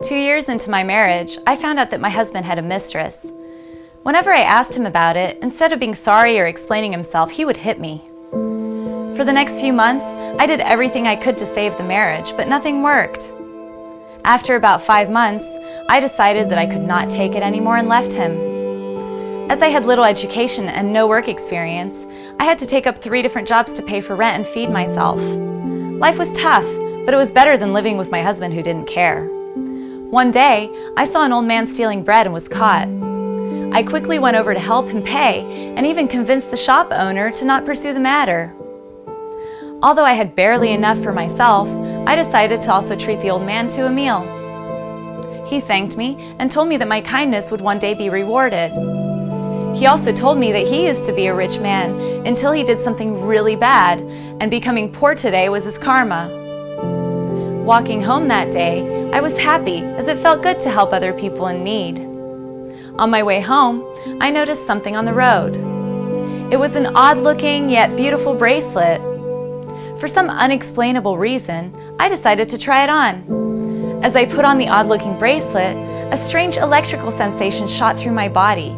Two years into my marriage, I found out that my husband had a mistress. Whenever I asked him about it, instead of being sorry or explaining himself, he would hit me. For the next few months, I did everything I could to save the marriage, but nothing worked. After about five months, I decided that I could not take it anymore and left him. As I had little education and no work experience, I had to take up three different jobs to pay for rent and feed myself. Life was tough, but it was better than living with my husband who didn't care. One day, I saw an old man stealing bread and was caught. I quickly went over to help him pay and even convinced the shop owner to not pursue the matter. Although I had barely enough for myself, I decided to also treat the old man to a meal. He thanked me and told me that my kindness would one day be rewarded. He also told me that he used to be a rich man until he did something really bad, and becoming poor today was his karma. Walking home that day, I was happy as it felt good to help other people in need. On my way home, I noticed something on the road. It was an odd-looking yet beautiful bracelet. For some unexplainable reason, I decided to try it on. As I put on the odd-looking bracelet, a strange electrical sensation shot through my body.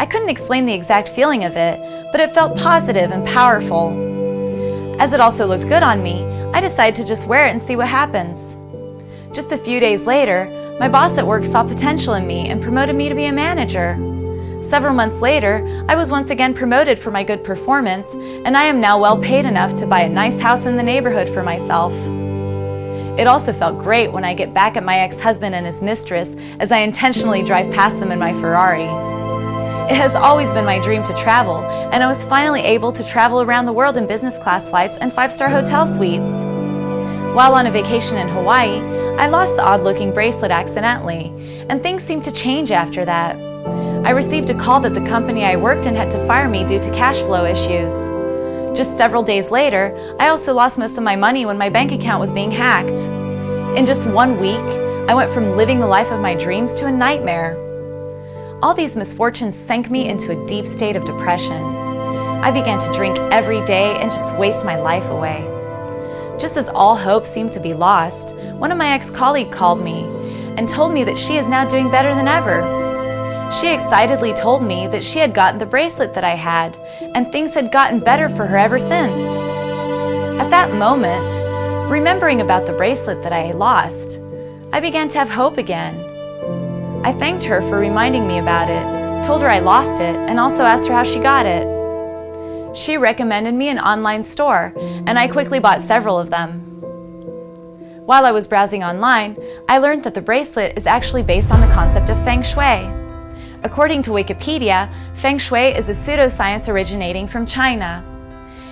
I couldn't explain the exact feeling of it, but it felt positive and powerful. As it also looked good on me, I decided to just wear it and see what happens. Just a few days later, my boss at work saw potential in me and promoted me to be a manager. Several months later, I was once again promoted for my good performance, and I am now well paid enough to buy a nice house in the neighborhood for myself. It also felt great when I get back at my ex-husband and his mistress as I intentionally drive past them in my Ferrari. It has always been my dream to travel, and I was finally able to travel around the world in business class flights and five-star hotel suites. While on a vacation in Hawaii, I lost the odd-looking bracelet accidentally, and things seemed to change after that. I received a call that the company I worked in had to fire me due to cash flow issues. Just several days later, I also lost most of my money when my bank account was being hacked. In just one week, I went from living the life of my dreams to a nightmare. All these misfortunes sank me into a deep state of depression. I began to drink every day and just waste my life away. Just as all hope seemed to be lost, one of my ex-colleagues called me and told me that she is now doing better than ever. She excitedly told me that she had gotten the bracelet that I had, and things had gotten better for her ever since. At that moment, remembering about the bracelet that I lost, I began to have hope again. I thanked her for reminding me about it, told her I lost it, and also asked her how she got it. She recommended me an online store, and I quickly bought several of them. While I was browsing online, I learned that the bracelet is actually based on the concept of Feng Shui. According to Wikipedia, Feng Shui is a pseudoscience originating from China.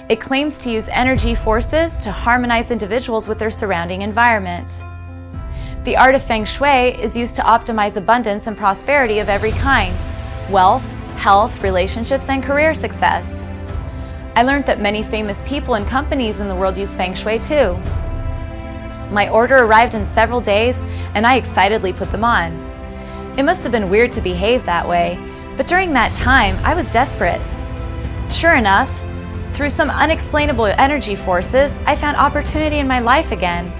It claims to use energy forces to harmonize individuals with their surrounding environment. The art of Feng Shui is used to optimize abundance and prosperity of every kind, wealth, health, relationships, and career success. I learned that many famous people and companies in the world use Feng Shui too. My order arrived in several days and I excitedly put them on. It must have been weird to behave that way, but during that time I was desperate. Sure enough, through some unexplainable energy forces, I found opportunity in my life again.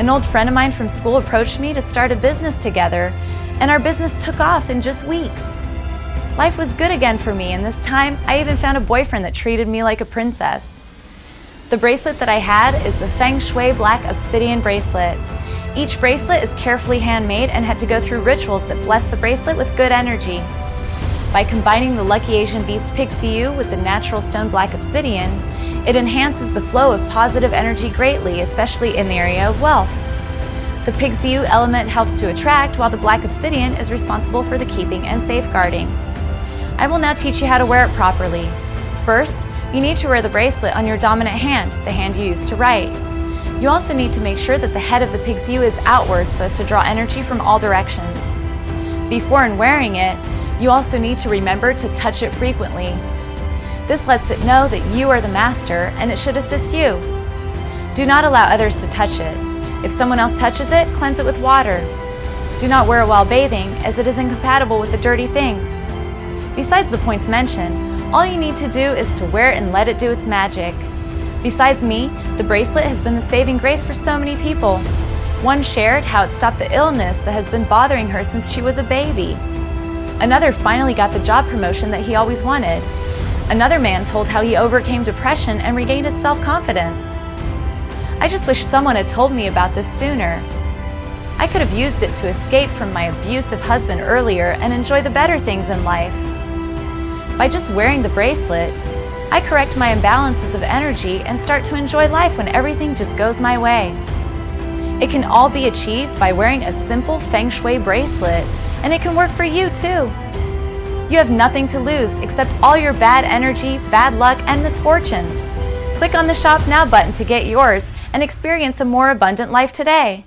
An old friend of mine from school approached me to start a business together, and our business took off in just weeks. Life was good again for me, and this time I even found a boyfriend that treated me like a princess. The bracelet that I had is the Feng Shui Black Obsidian Bracelet. Each bracelet is carefully handmade and had to go through rituals that bless the bracelet with good energy. By combining the Lucky Asian Beast Pixiu with the natural stone Black Obsidian, it enhances the flow of positive energy greatly, especially in the area of wealth. The Pixiu element helps to attract, while the Black Obsidian is responsible for the keeping and safeguarding. I will now teach you how to wear it properly. First, you need to wear the bracelet on your dominant hand, the hand you use to write. You also need to make sure that the head of the Pixiu is outward so as to draw energy from all directions. Before and wearing it, you also need to remember to touch it frequently. This lets it know that you are the master and it should assist you. Do not allow others to touch it. If someone else touches it, cleanse it with water. Do not wear it while bathing as it is incompatible with the dirty things. Besides the points mentioned, all you need to do is to wear it and let it do its magic. Besides me, the bracelet has been the saving grace for so many people. One shared how it stopped the illness that has been bothering her since she was a baby. Another finally got the job promotion that he always wanted. Another man told how he overcame depression and regained his self-confidence. I just wish someone had told me about this sooner. I could have used it to escape from my abusive husband earlier and enjoy the better things in life. By just wearing the bracelet, I correct my imbalances of energy and start to enjoy life when everything just goes my way. It can all be achieved by wearing a simple Feng Shui bracelet, and it can work for you too. You have nothing to lose except all your bad energy, bad luck, and misfortunes. Click on the Shop Now button to get yours and experience a more abundant life today.